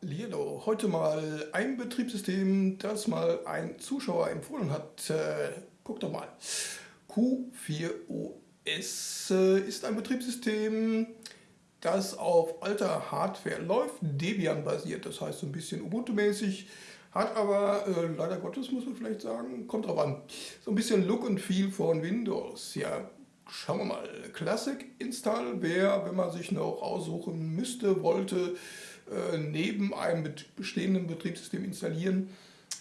Hallihallo, heute mal ein Betriebssystem, das mal ein Zuschauer empfohlen hat. Äh, guck doch mal. Q4OS äh, ist ein Betriebssystem, das auf alter Hardware läuft, Debian basiert, das heißt so ein bisschen Ubuntu-mäßig, hat aber, äh, leider Gottes muss man vielleicht sagen, kommt drauf an, so ein bisschen Look und Feel von Windows. Ja, schauen wir mal. Classic Install wäre, wenn man sich noch aussuchen müsste, wollte, neben einem bestehenden Betriebssystem installieren.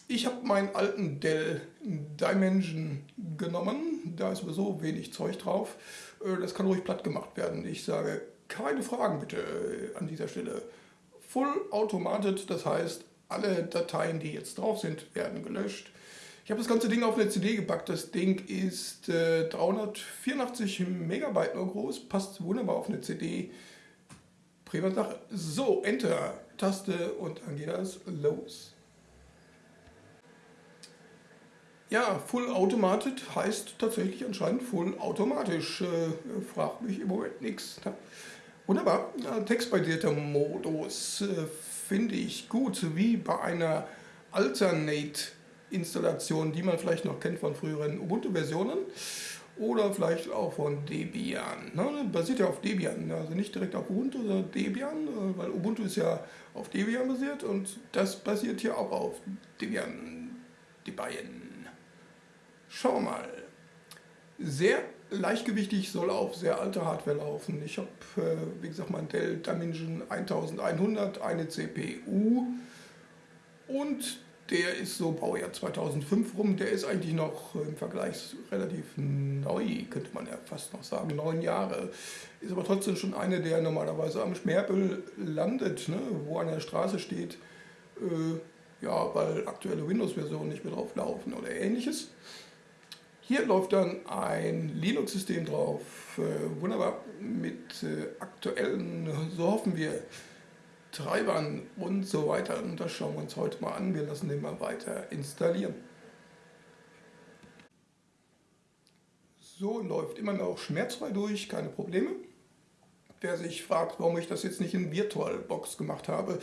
Ich habe meinen alten Dell Dimension genommen, da ist sowieso wenig Zeug drauf. Äh, das kann ruhig platt gemacht werden. Ich sage, keine Fragen bitte äh, an dieser Stelle. Full automated, das heißt, alle Dateien, die jetzt drauf sind, werden gelöscht. Ich habe das ganze Ding auf eine CD gepackt. Das Ding ist äh, 384 Megabyte nur groß, passt wunderbar auf eine CD. Prima Sache. So, Enter, Taste und dann geht das los. Ja, Full Automated heißt tatsächlich anscheinend Full automatisch. Äh, fragt mich im Moment nichts. Wunderbar. Textbasierter Modus äh, finde ich gut, wie bei einer Alternate-Installation, die man vielleicht noch kennt von früheren Ubuntu-Versionen oder vielleicht auch von Debian. Ne? Basiert ja auf Debian, also nicht direkt auf Ubuntu, sondern Debian, äh, weil Ubuntu ist ja auf Debian basiert und das basiert hier auch auf Debian. Debian. Schauen wir mal. Sehr leichtgewichtig, soll auf sehr alter Hardware laufen. Ich habe, äh, wie gesagt, mein Dell Dimension 1100, eine CPU und der ist so Baujahr 2005 rum, der ist eigentlich noch im Vergleich relativ neu, könnte man ja fast noch sagen, neun Jahre. Ist aber trotzdem schon eine, der normalerweise am Schmerpel landet, ne, wo an der Straße steht, äh, ja, weil aktuelle Windows-Versionen nicht mehr drauf laufen oder ähnliches. Hier läuft dann ein Linux-System drauf, äh, wunderbar mit äh, aktuellen, so hoffen wir, Treibern und so weiter. Und das schauen wir uns heute mal an. Wir lassen den mal weiter installieren. So läuft immer noch schmerzfrei durch, keine Probleme. Wer sich fragt, warum ich das jetzt nicht in VirtualBox gemacht habe,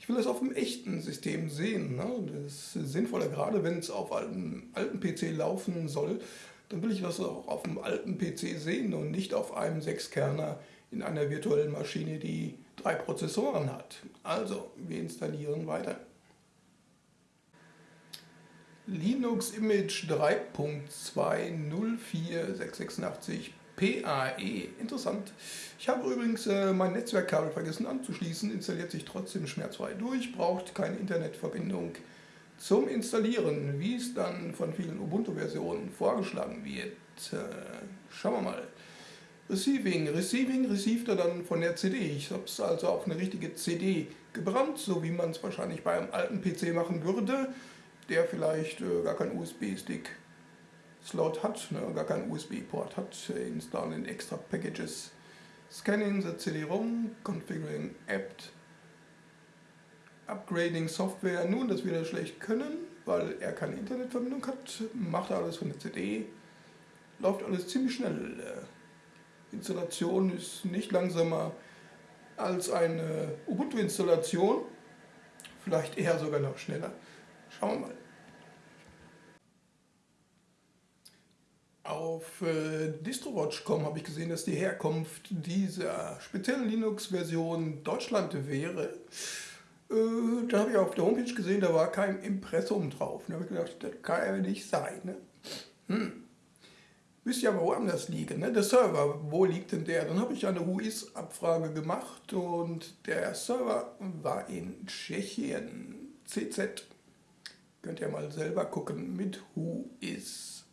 ich will das auf einem echten System sehen. Ne? Das ist sinnvoller, gerade wenn es auf einem alten PC laufen soll, dann will ich das auch auf einem alten PC sehen und nicht auf einem Sechskerner in einer virtuellen Maschine, die drei Prozessoren hat. Also, wir installieren weiter. Linux Image 3.2.04686 PAE. Interessant. Ich habe übrigens äh, mein Netzwerkkabel vergessen anzuschließen, installiert sich trotzdem schmerzfrei durch, braucht keine Internetverbindung zum Installieren, wie es dann von vielen Ubuntu-Versionen vorgeschlagen wird. Äh, schauen wir mal. Receiving. Receiving received er dann von der CD. Ich habe es also auf eine richtige CD gebrannt, so wie man es wahrscheinlich bei einem alten PC machen würde, der vielleicht äh, gar keinen USB-Stick Slot hat, ne, gar keinen USB-Port hat, äh, installen extra Packages, scanning the CD-ROM, configuring apt, upgrading Software. Nun, das wird er schlecht können, weil er keine Internetverbindung hat, macht alles von der CD, läuft alles ziemlich schnell. Äh, Installation ist nicht langsamer als eine Ubuntu-Installation, vielleicht eher sogar noch schneller. Schauen wir mal. Auf äh, DistroWatch.com habe ich gesehen, dass die Herkunft dieser speziellen Linux-Version Deutschland wäre. Äh, da habe ich auf der Homepage gesehen, da war kein Impressum drauf. Da habe ich gedacht, das kann ja nicht sein. Ne? Hm müsste ja woanders liegen. Ne? Der Server, wo liegt denn der? Dann habe ich eine Whois-Abfrage gemacht und der Server war in Tschechien. CZ. Könnt ihr mal selber gucken mit Whois.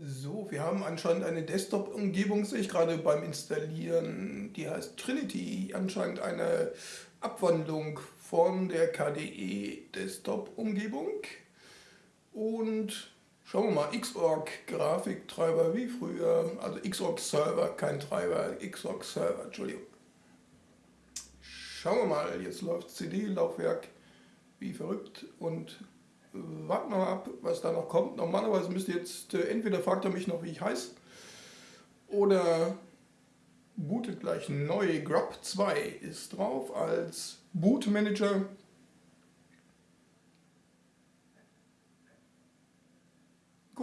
So, wir haben anscheinend eine Desktop-Umgebung, sehe ich gerade beim Installieren. Die heißt Trinity. Anscheinend eine Abwandlung von der KDE Desktop-Umgebung. Und Schauen wir mal, Xorg Grafiktreiber wie früher, also Xorg Server, kein Treiber, Xorg Server, Entschuldigung. Schauen wir mal, jetzt läuft CD-Laufwerk wie verrückt und warten wir mal ab, was da noch kommt. Normalerweise müsste jetzt, äh, entweder fragt er mich noch, wie ich heiße, oder bootet gleich neu. Grub 2 ist drauf als Bootmanager.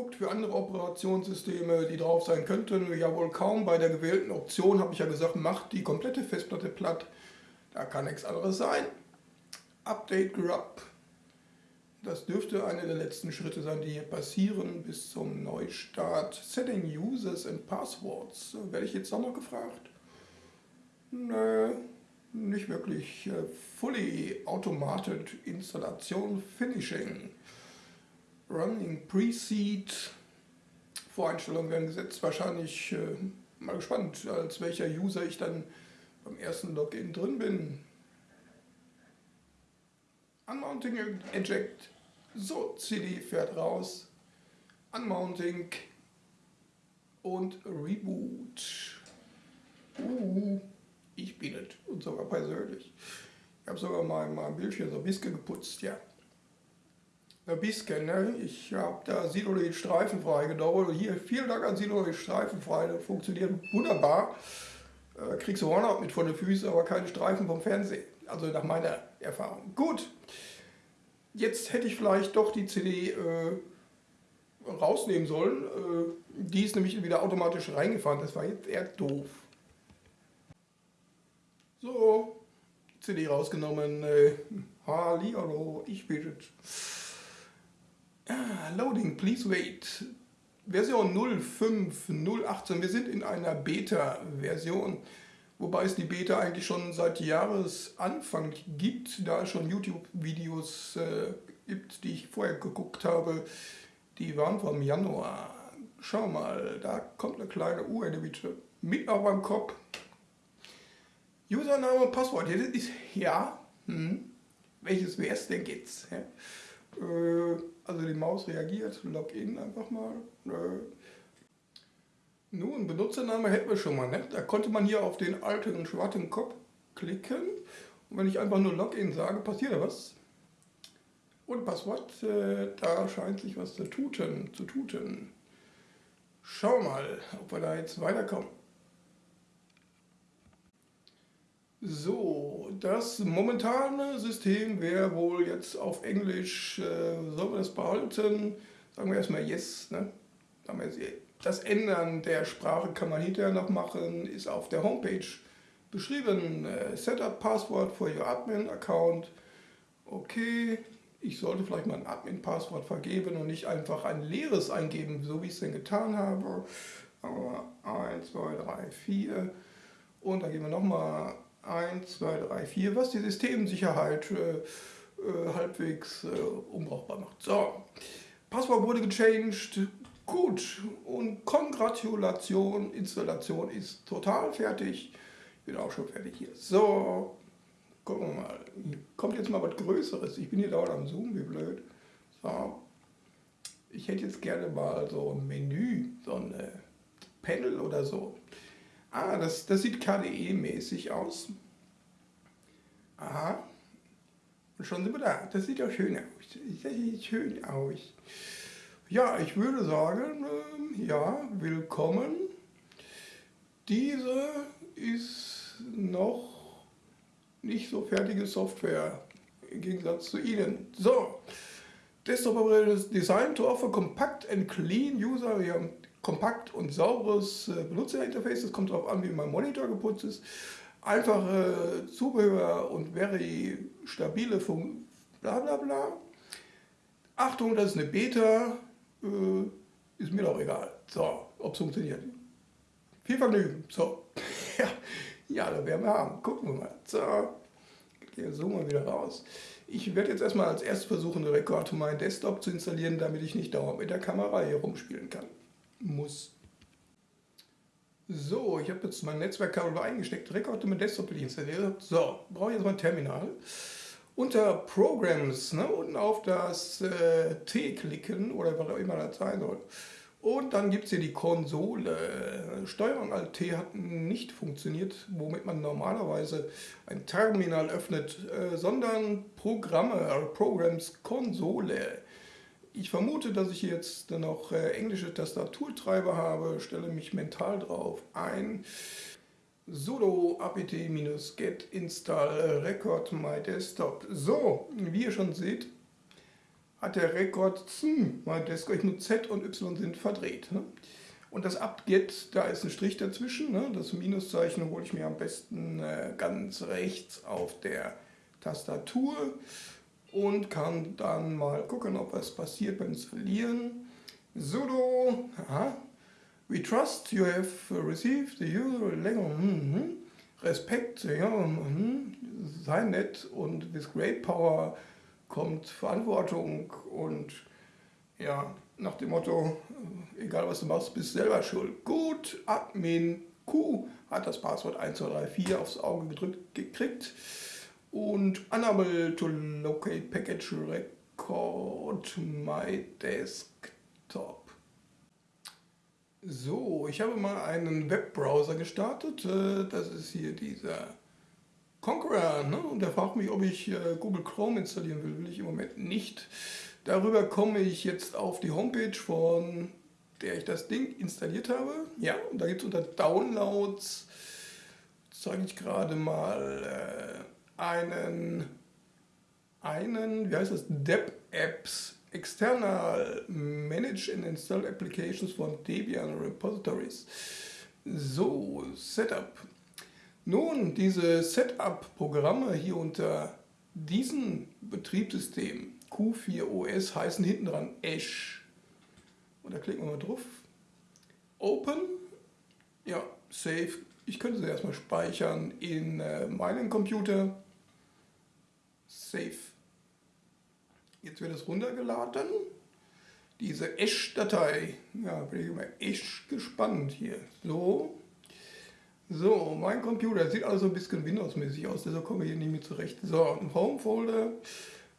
Guckt für andere Operationssysteme, die drauf sein könnten. Ja wohl kaum. Bei der gewählten Option habe ich ja gesagt, macht die komplette Festplatte platt. Da kann nichts anderes sein. Update Grub. Das dürfte einer der letzten Schritte sein, die hier passieren bis zum Neustart. Setting Users and Passwords. Werde ich jetzt auch noch gefragt? Nö, nicht wirklich. Äh, fully Automated Installation Finishing. Running Pre-Seed. Voreinstellungen werden gesetzt. Wahrscheinlich äh, mal gespannt, als welcher User ich dann beim ersten Login drin bin. Unmounting Eject. So, CD fährt raus. Unmounting und Reboot. Uh, ich bin es. Und sogar persönlich. Ich habe sogar mal mein Bildschirm so ein bisschen geputzt, ja. Ein ne? Ich habe da Siloid streifenfrei gedauert. Hier, vielen Dank an Siloid streifenfrei. Das funktioniert wunderbar. Äh, kriegst du Hornhaut mit vor den Füßen, aber keine Streifen vom Fernsehen. Also nach meiner Erfahrung. Gut, jetzt hätte ich vielleicht doch die CD äh, rausnehmen sollen. Äh, die ist nämlich wieder automatisch reingefahren. Das war jetzt eher doof. So, CD rausgenommen. Äh, Hallihallo, ich bitte. Ah, loading, please wait. Version 05.018. Wir sind in einer Beta-Version. Wobei es die Beta eigentlich schon seit Jahresanfang gibt, da es schon YouTube-Videos äh, gibt, die ich vorher geguckt habe. Die waren vom Januar. Schau mal, da kommt eine kleine Uhr, bitte mit auf meinem Kopf. Username und Passwort. Ja, das ist, ja, hm, welches wäre es denn jetzt? Ja? Äh, also die Maus reagiert, Login einfach mal. Nun, Benutzername hätten wir schon mal, ne? Da konnte man hier auf den alten schwarzen Kopf klicken. Und wenn ich einfach nur Login sage, passiert da was. Und Passwort, äh, da scheint sich was zu tuten, zu tuten. Schau mal, ob wir da jetzt weiterkommen. So, das momentane System wäre wohl jetzt auf Englisch, äh, sollen wir das behalten? Sagen wir erstmal Yes, ne? Das Ändern der Sprache kann man hinterher noch machen, ist auf der Homepage beschrieben. Äh, Setup Passwort for your Admin Account. Okay, ich sollte vielleicht mal ein Admin-Passwort vergeben und nicht einfach ein leeres eingeben, so wie ich es denn getan habe. Aber 1, 2, 3, 4 und dann geben wir nochmal 1, 2, 3, 4, was die Systemsicherheit äh, äh, halbwegs äh, unbrauchbar macht. So, Passwort wurde gechanged, Gut, und Kongratulation, Installation ist total fertig. Ich bin auch schon fertig hier. So, gucken wir mal. Kommt jetzt mal was Größeres. Ich bin hier dauernd am Zoom, wie blöd. So. Ich hätte jetzt gerne mal so ein Menü, so ein äh, Panel oder so. Ah, das, das sieht KDE-mäßig aus. Aha. Und schon sind wir da. Das sieht doch schön aus. Das sieht schön aus. Ja, ich würde sagen, äh, ja, willkommen. Diese ist noch nicht so fertige Software im Gegensatz zu Ihnen. So, Desktop ist designed to offer compact and clean user. Kompakt und sauberes äh, Benutzerinterface. Das kommt darauf an, wie mein Monitor geputzt ist. Einfache Zubehör und very stabile Funktion. Bla bla bla. Achtung, das ist eine Beta äh, ist mir doch egal. So, ob es funktioniert. Viel Vergnügen. So, ja, ja, da werden wir haben. Gucken wir mal. So, hier zoomen wir wieder raus. Ich werde jetzt erstmal als erstes versuchen, den Rekord zu meinem Desktop zu installieren, damit ich nicht dauernd mit der Kamera hier rumspielen kann. Muss. So, ich habe jetzt mein Netzwerkkabel eingesteckt, Rekord mit Desktop installiert. So, brauche ich jetzt mein Terminal unter Programs ne, unten auf das äh, T klicken oder was auch immer das sein soll. Und dann gibt es hier die Konsole. Steuerung Alt T hat nicht funktioniert, womit man normalerweise ein Terminal öffnet, äh, sondern Programme, also Programs Konsole. Ich vermute, dass ich jetzt noch äh, englische Tastaturtreiber habe, stelle mich mental drauf ein. sudo apt-get install record my desktop. So, wie ihr schon seht, hat der Rekord my desktop, nur Z und Y sind verdreht. Ne? Und das apt-get, da ist ein Strich dazwischen. Ne? Das Minuszeichen hole ich mir am besten äh, ganz rechts auf der Tastatur und kann dann mal gucken, ob was passiert beim Installieren. sudo, aha, we trust you have received the user mhm. Respekt, ja, mhm. sei nett und with great power kommt Verantwortung und ja, nach dem Motto, egal was du machst, bist selber schuld. Gut, Admin Q hat das Passwort 1234 aufs Auge gedrückt gekriegt und Unable to locate package record my desktop. So, ich habe mal einen Webbrowser gestartet. Äh, das ist hier dieser Conqueror. Ne? Und der fragt mich, ob ich äh, Google Chrome installieren will. Will ich im Moment nicht. Darüber komme ich jetzt auf die Homepage, von der ich das Ding installiert habe. Ja, und da gibt es unter Downloads, zeige ich gerade mal, äh, einen, einen, wie heißt das, Deb Apps External Manage and Install Applications von Debian Repositories. So, Setup. Nun, diese Setup-Programme hier unter diesem Betriebssystem Q4OS heißen hinten dran Ash. Und da klicken wir mal drauf. Open. Ja, Save. Ich könnte sie erstmal speichern in äh, meinem Computer. Save. Jetzt wird es runtergeladen. Diese Esch-Datei. Ja, bin ich immer echt gespannt hier. So. So, mein Computer sieht also ein bisschen Windows-mäßig aus, deshalb komme ich hier nicht mehr zurecht. So, Home-Folder,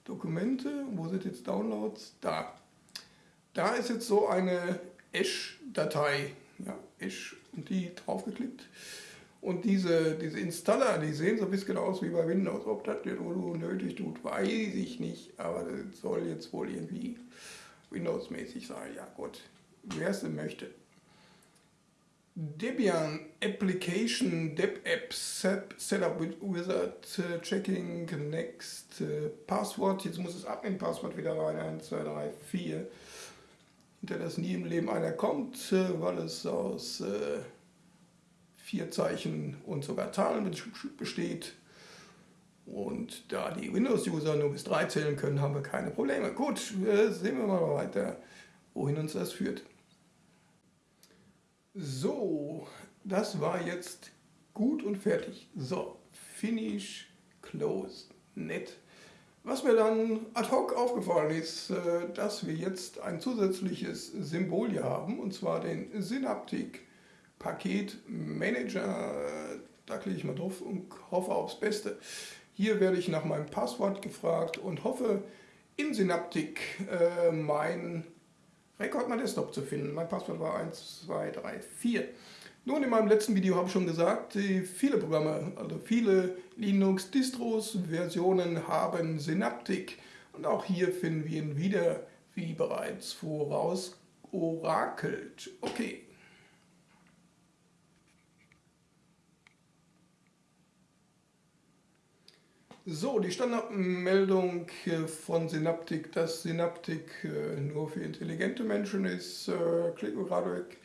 Dokumente, wo sind jetzt Downloads? Da. Da ist jetzt so eine Esch-Datei. Ja, Esch und die draufgeklickt. Und diese, diese Installer, die sehen so ein bisschen aus wie bei Windows. Ob das jetzt nötig tut, weiß ich nicht. Aber das soll jetzt wohl irgendwie Windows-mäßig sein. Ja gut, wer es denn möchte. Debian Application Deb App Setup Wizard uh, Checking Next uh, Passwort. Jetzt muss das Admin-Passwort wieder rein. 1, 2, 3, 4. Hinter das nie im Leben einer kommt, uh, weil es aus äh, vier Zeichen und sogar Zahlen besteht. Und da die Windows-User nur bis drei zählen können, haben wir keine Probleme. Gut, sehen wir mal weiter, wohin uns das führt. So, das war jetzt gut und fertig. So, Finish, Close, nett. Was mir dann ad hoc aufgefallen ist, äh, dass wir jetzt ein zusätzliches Symbol hier haben, und zwar den Synaptic Paketmanager. Da klicke ich mal drauf und hoffe aufs Beste. Hier werde ich nach meinem Passwort gefragt und hoffe in Synaptic äh, mein Rekord mein Desktop zu finden. Mein Passwort war 1, 2, 3, 4. Nun, in meinem letzten Video habe ich schon gesagt, viele Programme, also viele Linux-Distros, Versionen haben Synaptic. Und auch hier finden wir ihn wieder, wie bereits voraus orakelt. Okay, So, die Standardmeldung von Synaptik, dass Synaptik äh, nur für intelligente Menschen ist, äh, klicken wir gerade weg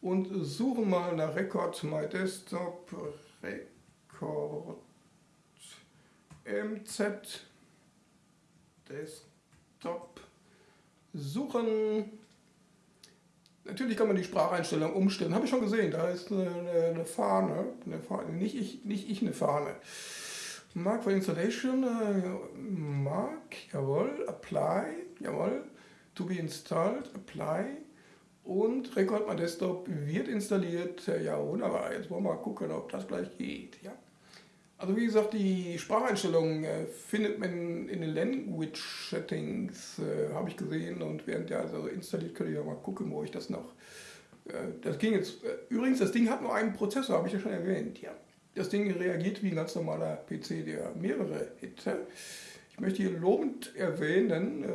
und suchen mal nach Record My Desktop, Record MZ Desktop suchen. Natürlich kann man die Spracheinstellung umstellen, habe ich schon gesehen, da ist eine, eine Fahne, eine Fahne, nicht ich, nicht ich eine Fahne. Mark for Installation, äh, Mark, jawohl, Apply, jawohl, to be installed, Apply und Record My Desktop wird installiert. Ja, wunderbar. Jetzt wollen wir mal gucken, ob das gleich geht. Ja. Also wie gesagt, die Spracheinstellungen äh, findet man in den Language Settings, äh, habe ich gesehen. Und während der also installiert, könnt ihr ja mal gucken, wo ich das noch... Äh, das ging jetzt... Äh, übrigens, das Ding hat nur einen Prozessor, habe ich ja schon erwähnt. Ja. Das Ding reagiert wie ein ganz normaler PC, der mehrere hätte. Ich möchte hier lobend erwähnen, äh,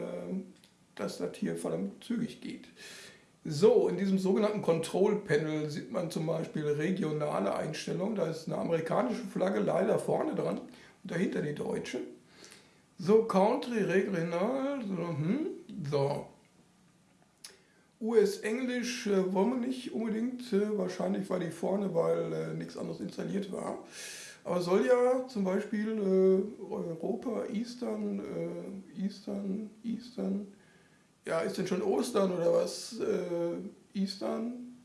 dass das hier verdammt zügig geht. So, in diesem sogenannten Control Panel sieht man zum Beispiel regionale Einstellungen. Da ist eine amerikanische Flagge leider vorne dran und dahinter die deutsche. So, Country, regional, so, hm, so. US-Englisch äh, wollen wir nicht unbedingt, äh, wahrscheinlich war die vorne, weil äh, nichts anderes installiert war. Aber soll ja zum Beispiel äh, Europa, Eastern, äh, Eastern, Eastern, ja, ist denn schon Ostern oder was? Äh, Eastern,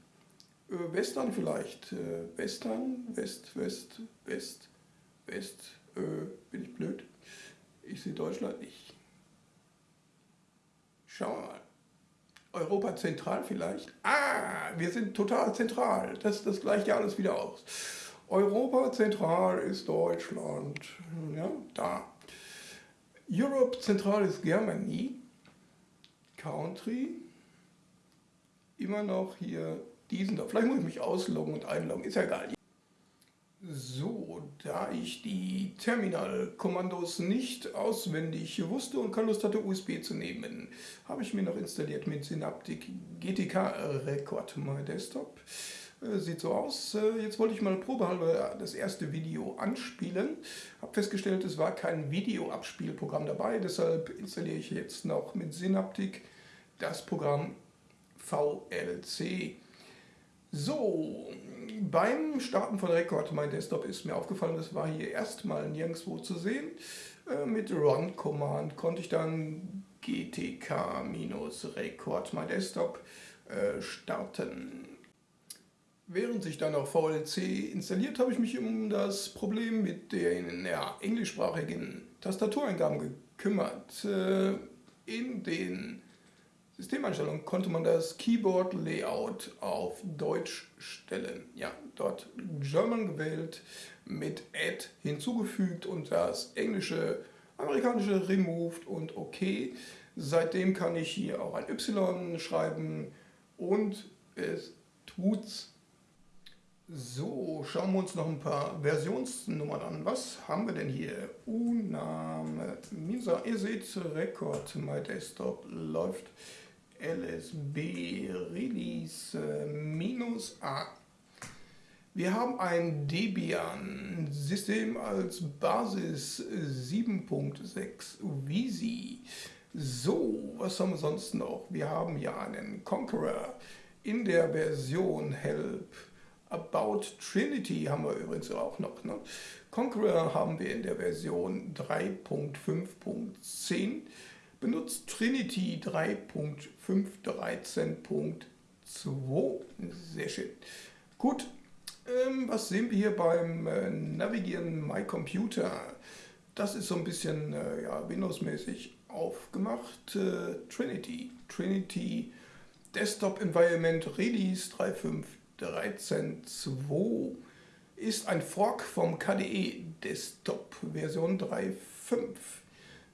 Western vielleicht, Western, West, West, West, West, bin ich blöd? Ich sehe Deutschland nicht. Schauen wir mal. Europa zentral vielleicht? Ah, wir sind total zentral. Das, das gleicht ja alles wieder aus. Europa zentral ist Deutschland. Ja, da. Europe zentral ist Germany. Country. Immer noch hier diesen da. Vielleicht muss ich mich ausloggen und einloggen. Ist ja egal. So, da ich die Terminal-Kommandos nicht auswendig wusste und keine Lust hatte, USB zu nehmen, habe ich mir noch installiert mit Synaptic GTK Record My Desktop. Äh, sieht so aus. Äh, jetzt wollte ich mal probehalber das erste Video anspielen. Habe festgestellt, es war kein Videoabspielprogramm dabei, deshalb installiere ich jetzt noch mit Synaptic das Programm VLC. So, beim Starten von Record mein Desktop ist mir aufgefallen, das war hier erstmal nirgendwo zu sehen. Äh, mit Run Command konnte ich dann GTK-Record mein Desktop starten. Während sich dann auch VLC installiert, habe ich mich um das Problem mit den ja, englischsprachigen Tastatureingaben gekümmert. Äh, in den Systemeinstellungen konnte man das Keyboard Layout auf Deutsch stellen. Ja, dort German gewählt, mit Add hinzugefügt und das englische, amerikanische removed und OK. Seitdem kann ich hier auch ein Y schreiben und es tut's so, schauen wir uns noch ein paar Versionsnummern an. Was haben wir denn hier? Uname Misa. Ihr seht, Record My Desktop läuft LSB Release minus A. Wir haben ein Debian-System als Basis 7.6 Visi. So, was haben wir sonst noch? Wir haben hier einen Conqueror in der Version Help About Trinity haben wir übrigens auch noch. Ne? Conqueror haben wir in der Version 3.5.10 benutzt Trinity 3.513.2. Sehr schön. Gut, ähm, was sehen wir hier beim äh, Navigieren My Computer? Das ist so ein bisschen äh, ja, Windows-mäßig aufgemacht. Äh, Trinity. Trinity Desktop Environment Release 3.5 13.2 ist ein Fork vom KDE Desktop Version 3.5.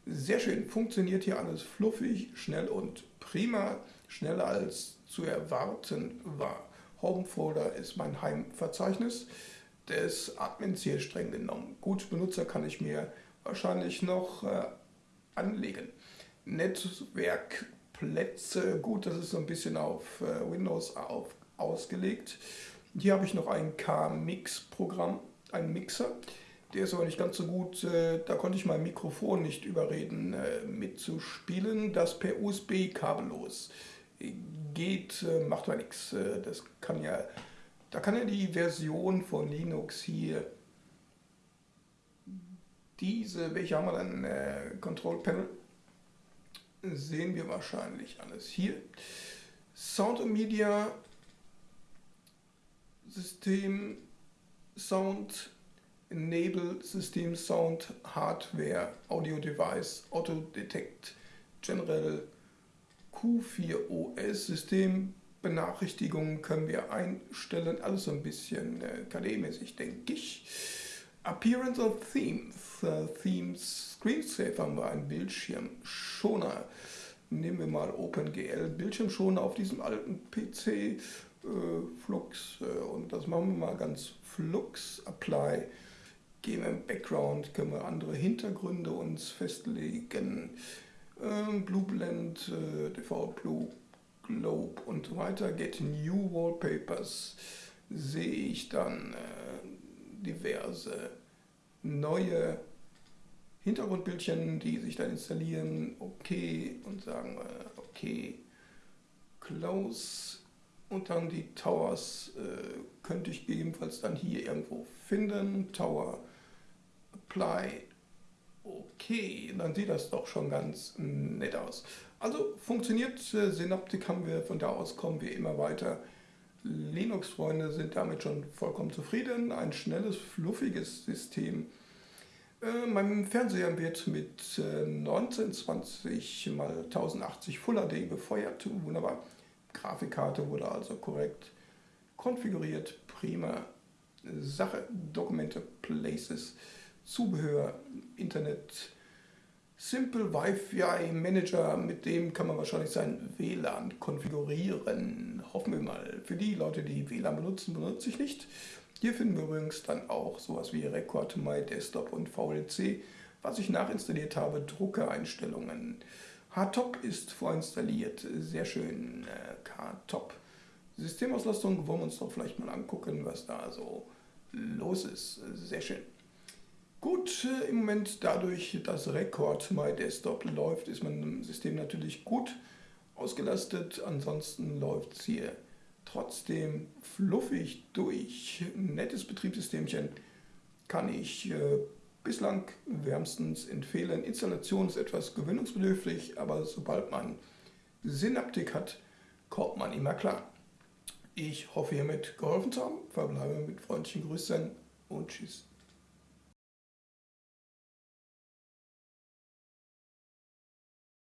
Sehr schön, funktioniert hier alles fluffig, schnell und prima, schneller als zu erwarten war. Home Folder ist mein Heimverzeichnis des Admins hier streng genommen. Gut, Benutzer kann ich mir wahrscheinlich noch äh, anlegen. Netzwerkplätze, gut, das ist so ein bisschen auf äh, Windows auf ausgelegt. Hier habe ich noch ein K-Mix-Programm, ein Mixer. Der ist aber nicht ganz so gut, äh, da konnte ich mein Mikrofon nicht überreden äh, mitzuspielen. Das per USB kabellos geht, äh, macht aber nichts. Das kann ja, da kann ja die Version von Linux hier, diese, welche haben wir dann, Control Panel, sehen wir wahrscheinlich alles hier. Sound und Media System Sound Enable System Sound Hardware Audio Device Auto Detect General Q4OS System Benachrichtigungen können wir einstellen, alles so ein bisschen äh, KD-mäßig, denke ich. Appearance of Themes, uh, Themes Screensaver haben wir einen Bildschirmschoner. Nehmen wir mal OpenGL Bildschirmschoner auf diesem alten PC äh, Flux äh, und das machen wir mal ganz Flux Apply. Gehen wir im Background, können wir andere Hintergründe uns festlegen. Ähm, Blue Blend, äh, DV Blue Globe und so weiter, Get New Wallpapers, sehe ich dann äh, diverse neue Hintergrundbildchen, die sich dann installieren, okay und sagen wir okay, close. Und dann die Towers äh, könnte ich gegebenenfalls dann hier irgendwo finden, Tower apply, okay, dann sieht das doch schon ganz nett aus. Also funktioniert äh, Synaptic haben wir, von da aus kommen wir immer weiter. Linux-Freunde sind damit schon vollkommen zufrieden, ein schnelles, fluffiges System äh, mein Fernseher wird mit äh, 1920 x 1080 Full HD befeuert. Wunderbar. Grafikkarte wurde also korrekt konfiguriert. Prima Sache. Dokumente, Places, Zubehör, Internet, Simple Wi-Fi Manager, mit dem kann man wahrscheinlich sein WLAN konfigurieren. Hoffen wir mal. Für die Leute, die WLAN benutzen, benutze ich nicht. Hier finden wir übrigens dann auch sowas wie Record My Desktop und VLC, was ich nachinstalliert habe, Druckereinstellungen. HTOP ist vorinstalliert, sehr schön, KTOP. Äh, Systemauslastung wollen wir uns doch vielleicht mal angucken, was da so los ist, sehr schön. Gut, äh, im Moment dadurch, dass Record My Desktop läuft, ist mein System natürlich gut ausgelastet, ansonsten läuft es hier trotzdem fluffig durch. Nettes Betriebssystemchen kann ich äh, bislang wärmstens empfehlen. Installation ist etwas gewöhnungsbedürftig, aber sobald man Synaptik hat, kommt man immer klar. Ich hoffe hiermit geholfen zu haben, verbleibe mit freundlichen Grüßen und tschüss.